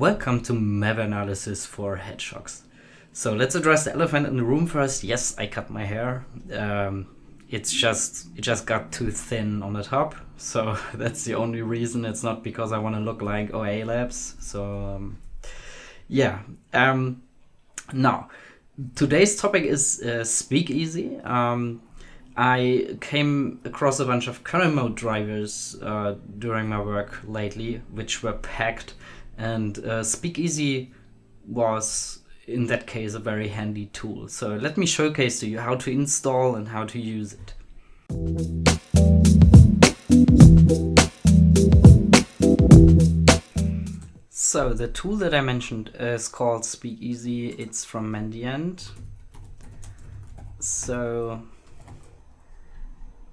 Welcome to malware analysis for hedgehogs. So let's address the elephant in the room first. Yes, I cut my hair. Um, it's just it just got too thin on the top, so that's the only reason. It's not because I want to look like OA Labs. So um, yeah. Um, now today's topic is uh, Speakeasy. Um, I came across a bunch of kernel mode drivers uh, during my work lately, which were packed and uh, Speakeasy was in that case a very handy tool. So let me showcase to you how to install and how to use it. So the tool that I mentioned is called Speakeasy. It's from Mandiant. So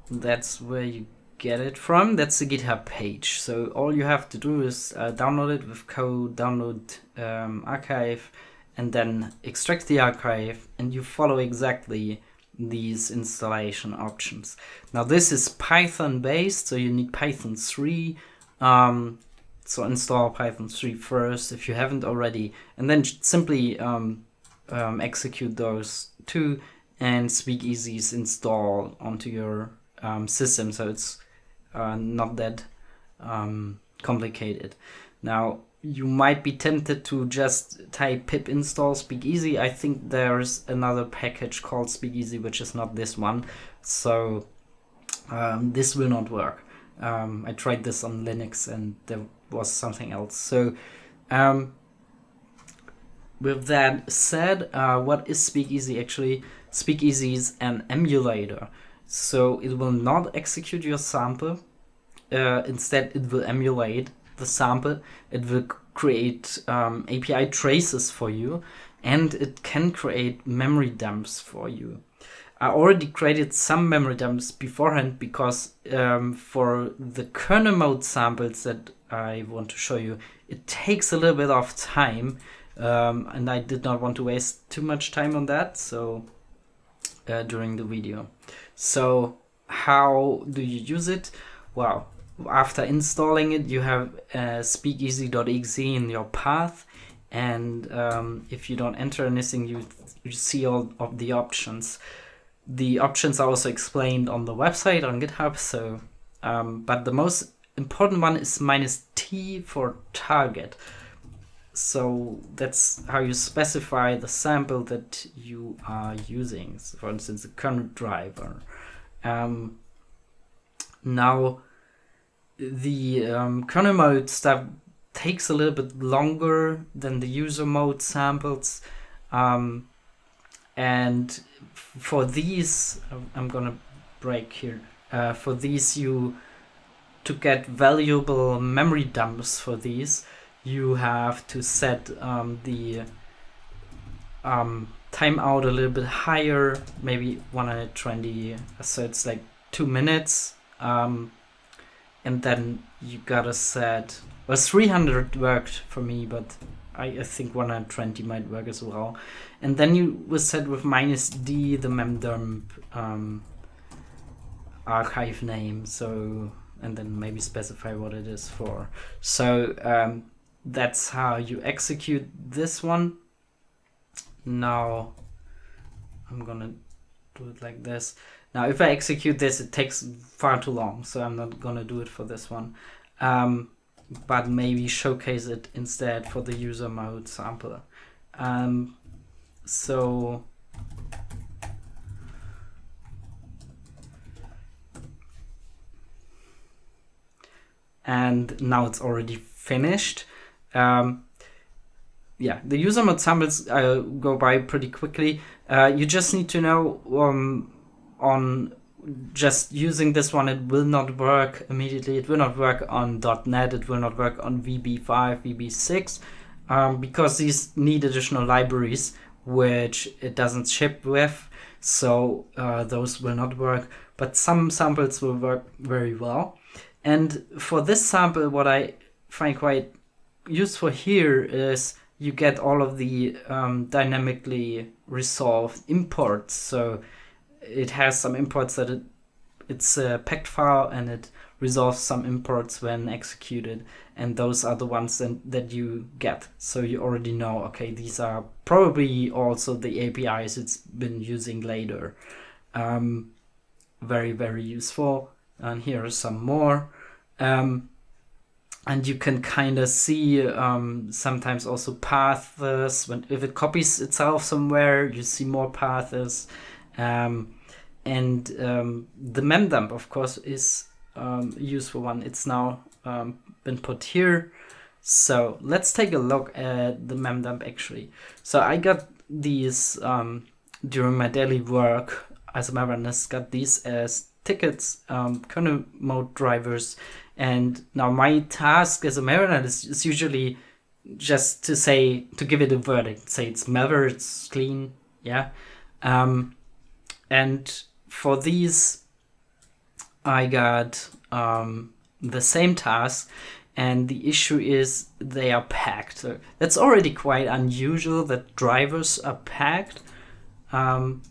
that's where you get it from, that's the GitHub page. So all you have to do is uh, download it with code, download um, archive, and then extract the archive, and you follow exactly these installation options. Now this is Python based, so you need Python 3. Um, so install Python 3 first if you haven't already, and then simply um, um, execute those two and Speakeasy's install onto your um, system. So it's uh, not that um, complicated. Now, you might be tempted to just type pip install speakeasy. I think there's another package called speakeasy, which is not this one. So um, this will not work. Um, I tried this on Linux and there was something else. So um, with that said, uh, what is Speakeasy actually? Speakeasy is an emulator. So it will not execute your sample. Uh, instead, it will emulate the sample. It will create um, API traces for you and it can create memory dumps for you. I already created some memory dumps beforehand because um, for the kernel mode samples that I want to show you, it takes a little bit of time um, and I did not want to waste too much time on that so uh, during the video. So how do you use it? Well, after installing it, you have uh, speakeasy.exe in your path. And um, if you don't enter anything, you, you see all of the options. The options are also explained on the website on GitHub. So, um, but the most important one is minus T for target. So that's how you specify the sample that you are using. So for instance, the kernel driver. Um, now, the um, kernel mode stuff takes a little bit longer than the user mode samples. Um, and for these, I'm gonna break here. Uh, for these, you to get valuable memory dumps for these, you have to set um, the um, timeout a little bit higher, maybe 120, so it's like two minutes. Um, and then you gotta set, well 300 worked for me, but I, I think 120 might work as well. And then you will set with minus D the memdump um, archive name, so and then maybe specify what it is for. So um, that's how you execute this one. Now I'm gonna do it like this. Now if I execute this it takes far too long so I'm not gonna do it for this one. Um, but maybe showcase it instead for the user mode sample. Um, so and now it's already finished. Um, yeah, the user mode samples uh, go by pretty quickly. Uh, you just need to know um, on just using this one, it will not work immediately. It will not work on .NET. It will not work on VB5, VB6, um, because these need additional libraries, which it doesn't ship with. So uh, those will not work, but some samples will work very well. And for this sample, what I find quite useful here is you get all of the um, dynamically resolved imports. So it has some imports that it, it's a packed file and it resolves some imports when executed. And those are the ones that, that you get. So you already know okay these are probably also the apis it's been using later. Um, very very useful. And here are some more. Um, and you can kind of see um, sometimes also paths when if it copies itself somewhere you see more paths. Um, and um, the memdump of course is um, useful one. It's now um, been put here. So let's take a look at the memdump actually. So I got these um, during my daily work as a Marinus got these as tickets kernel mode drivers and now my task as a mariner is, is usually just to say, to give it a verdict, say it's malware, it's clean, yeah. Um, and for these, I got um, the same task and the issue is they are packed. So that's already quite unusual that drivers are packed. Um,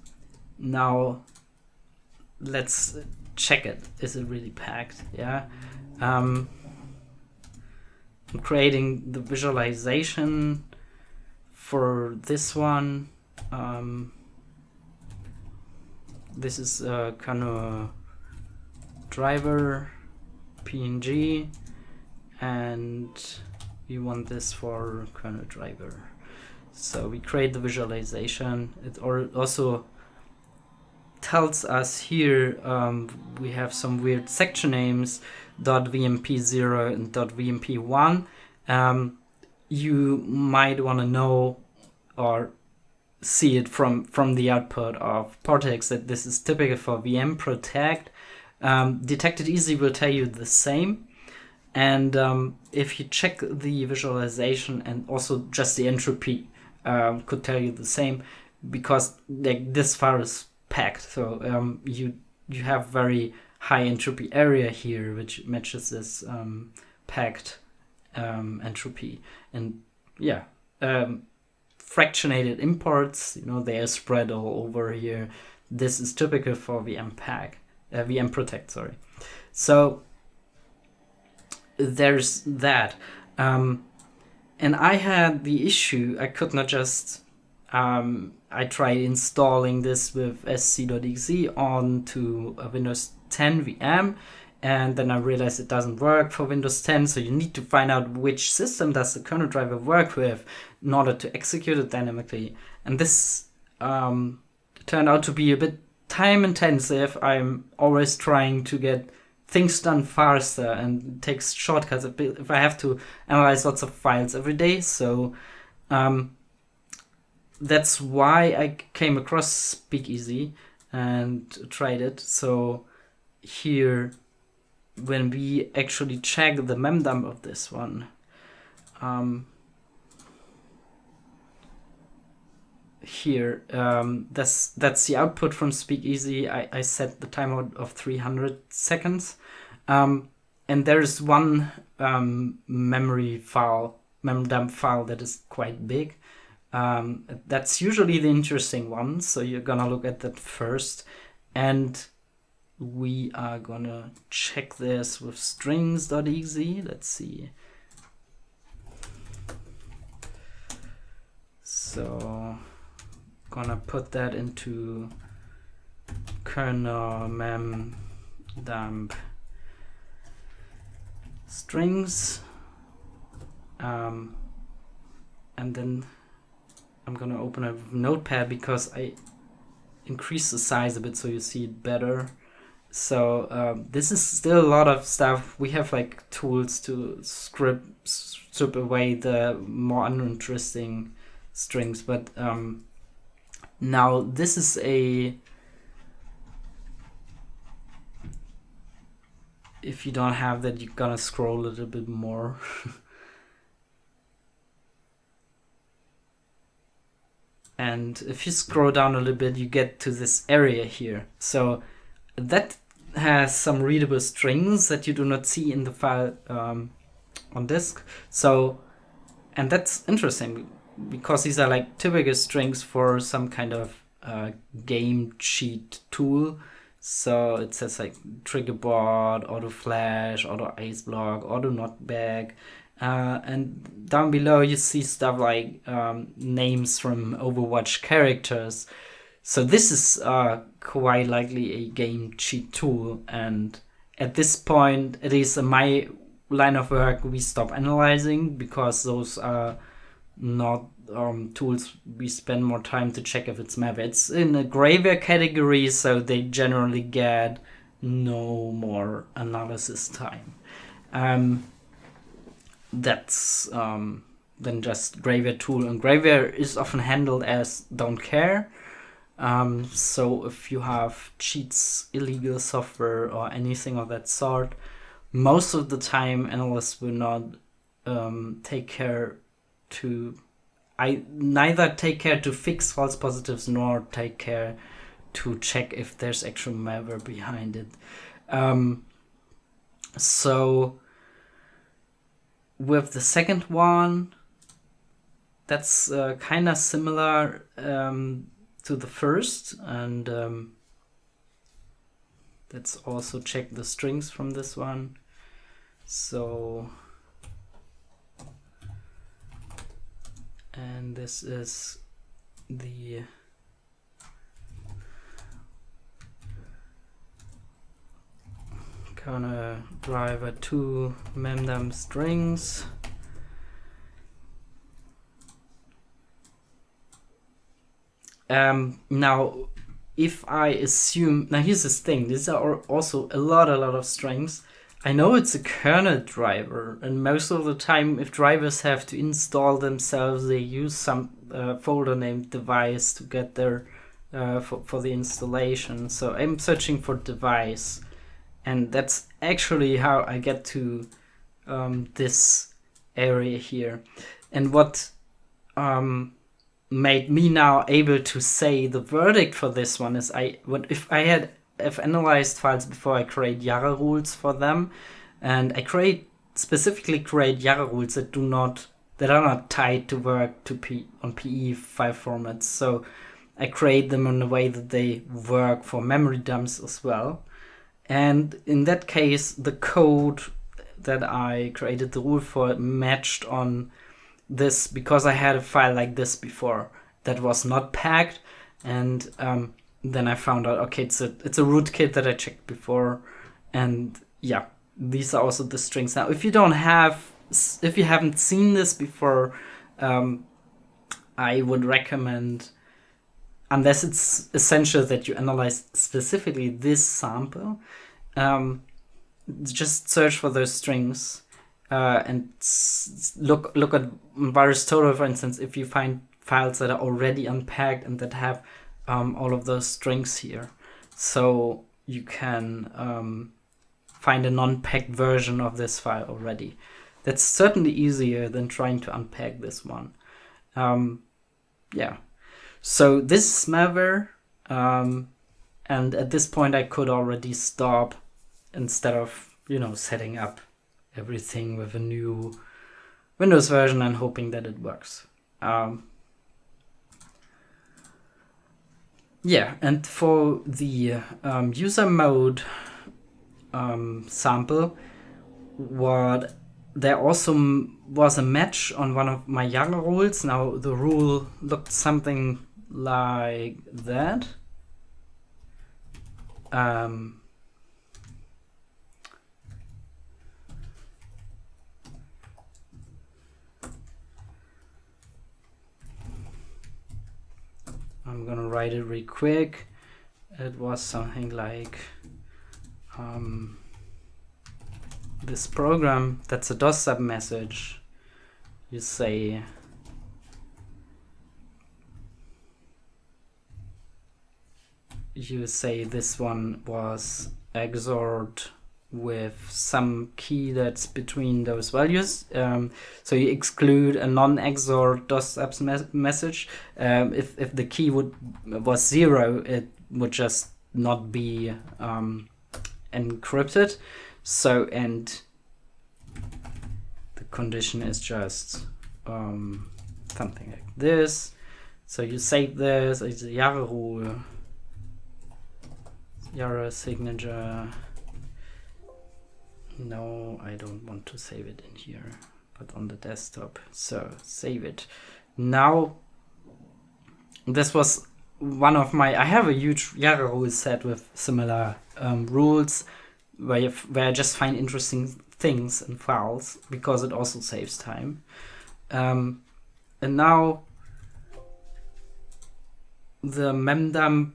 now, let's check it. Is it really packed? Yeah. Um, I'm creating the visualization for this one. Um, this is a kind of driver PNG and we want this for kernel driver. So we create the visualization. It also tells us here um, we have some weird section names .vmp0 and .vmp1 um, you might want to know or see it from from the output of Portex that this is typical for VM protect. Um, Detect It Easy will tell you the same. And um, if you check the visualization and also just the entropy um, could tell you the same because like this file is packed so um, you you have very high entropy area here, which matches this um, packed um, entropy. And yeah, um, fractionated imports, you know, they are spread all over here. This is typical for VM pack, uh, VM protect, sorry. So there's that. Um, and I had the issue, I could not just, um, I tried installing this with sc.exe onto a Windows 10 VM and then I realized it doesn't work for Windows 10 so you need to find out which system does the kernel driver work with in order to execute it dynamically. And this um, turned out to be a bit time intensive. I'm always trying to get things done faster and takes shortcuts if I have to analyze lots of files every day. So um, that's why I came across Speakeasy and tried it. So here when we actually check the memdump of this one um, here um, that's that's the output from speakeasy. I, I set the timeout of 300 seconds. Um, and there's one um, memory file memdump file that is quite big um, that's usually the interesting one so you're gonna look at that first and we are gonna check this with strings.exe. Let's see. So gonna put that into kernel mem dump strings um, and then I'm gonna open a notepad because I increase the size a bit so you see it better so um, this is still a lot of stuff. We have like tools to script strip away the more uninteresting strings, but um, now this is a if you don't have that you're gonna scroll a little bit more and if you scroll down a little bit you get to this area here so that has some readable strings that you do not see in the file um, on disk. So, and that's interesting because these are like typical strings for some kind of uh, game cheat tool. So it says like triggerbot, auto flash, auto ice block, auto knockback. Uh, and down below you see stuff like um, names from Overwatch characters. So this is uh, quite likely a game cheat tool. And at this point, at least in my line of work, we stop analyzing because those are not um, tools we spend more time to check if it's malware. It's in a grayware category, so they generally get no more analysis time. Um, that's um, than just grayware tool, and grayware is often handled as don't care. Um, so if you have cheats, illegal software, or anything of that sort, most of the time analysts will not um, take care to I neither take care to fix false positives nor take care to check if there's actual malware behind it. Um, so with the second one, that's uh, kind of similar um, to the first, and um, let's also check the strings from this one. So and this is the driver 2 memdum strings. Um, now if I assume now here's this thing these are also a lot a lot of strings. I know it's a kernel driver, and most of the time, if drivers have to install themselves, they use some uh, folder named device to get there uh, for, for the installation. So I'm searching for device, and that's actually how I get to um, this area here. And what um, made me now able to say the verdict for this one is I what if I had I've analyzed files before I create Yara rules for them, and I create specifically create Yara rules that do not that are not tied to work to P on PE file formats. So I create them in a way that they work for memory dumps as well. And in that case, the code that I created the rule for matched on this because I had a file like this before that was not packed. And um, then I found out okay it's a it's a rootkit that I checked before. And yeah these are also the strings. Now if you don't have if you haven't seen this before um, I would recommend unless it's essential that you analyze specifically this sample um, just search for those strings uh, and look look at VirusTotal for instance if you find files that are already unpacked and that have um, all of those strings here. So you can um, find a non-packed version of this file already. That's certainly easier than trying to unpack this one. Um, yeah. So this is malware. Um, and at this point I could already stop instead of, you know, setting up everything with a new Windows version and hoping that it works. Um, Yeah, and for the um, user mode um, sample, what there also was a match on one of my Yara rules. Now the rule looked something like that. Um, I'm gonna write it real quick. It was something like um, this program that's a DOS stub message. You say you say this one was XORed with some key that's between those values. Um, so you exclude a non-XOR DOS apps me message. Um, if, if the key would was zero, it would just not be um, encrypted. So, and the condition is just um, something like this. So you save this, it's a Yara rule. Yara signature. No, I don't want to save it in here, but on the desktop. So save it. Now, this was one of my, I have a huge Yara rule set with similar um, rules where, you, where I just find interesting things and files because it also saves time. Um, and now the memdump,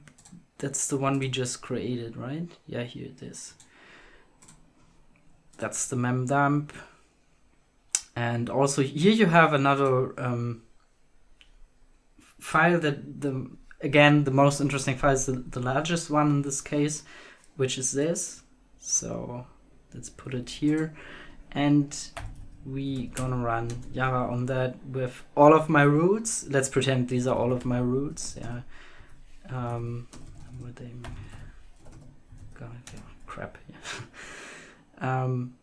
that's the one we just created, right? Yeah, here it is. That's the memdump. And also here you have another um, file that the again the most interesting file is the, the largest one in this case, which is this. So let's put it here. And we gonna run Yara on that with all of my roots. Let's pretend these are all of my roots. Yeah. Um, what they God, crap. Um,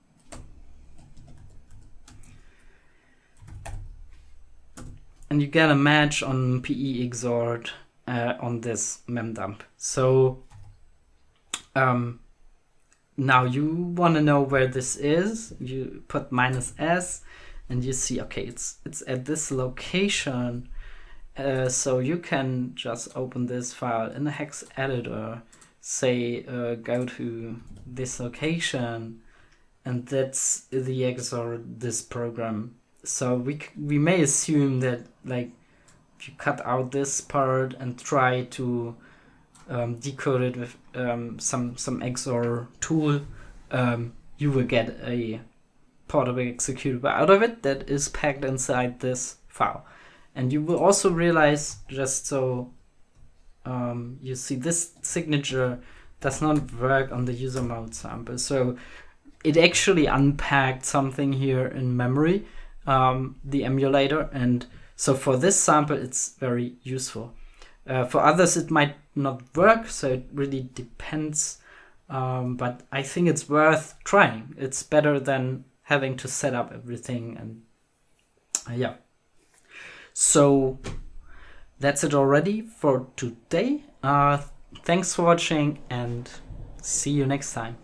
and you get a match on PE exort uh, on this memdump. So um, now you want to know where this is. You put minus s, and you see okay, it's it's at this location. Uh, so you can just open this file in the hex editor, say uh, go to this location, and that's the XOR this program. So we we may assume that like if you cut out this part and try to um, decode it with um, some some XOR tool, um, you will get a portable executable out of it that is packed inside this file. And you will also realize, just so um, you see, this signature does not work on the user mode sample. So it actually unpacked something here in memory, um, the emulator, and so for this sample, it's very useful. Uh, for others, it might not work, so it really depends. Um, but I think it's worth trying. It's better than having to set up everything and uh, yeah. So that's it already for today. Uh, thanks for watching and see you next time.